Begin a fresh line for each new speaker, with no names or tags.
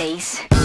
days